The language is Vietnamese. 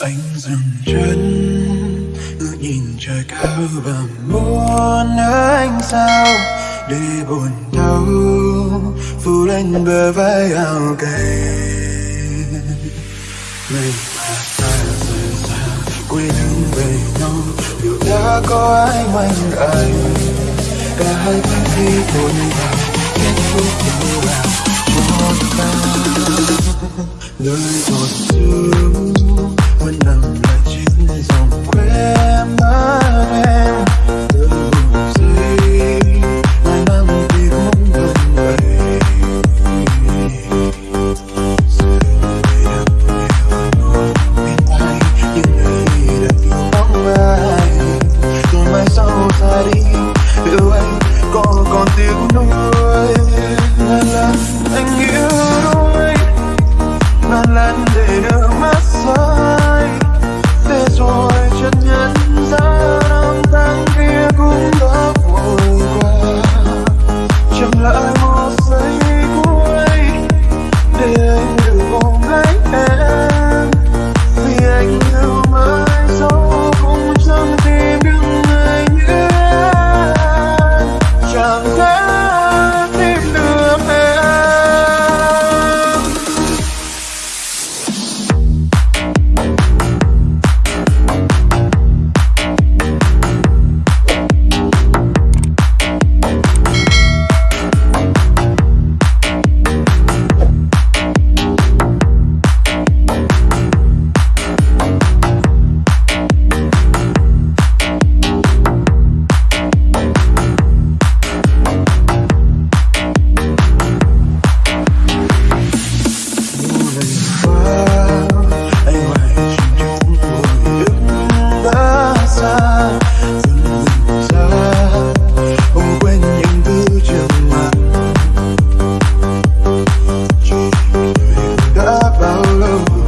anh dừng chân, ngước nhìn trời cao và muốn anh sao? Để buồn đau, phủ lên bờ vai ao gầy mình mà ta rời xa, quê hương về nhau, dù đã có ai quanh anh cả hai bên khi buồn vào kết thúc nhau là một ta nơi một sương consigo love.